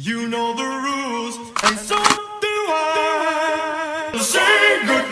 You know the rules, and so do I. Say goodbye.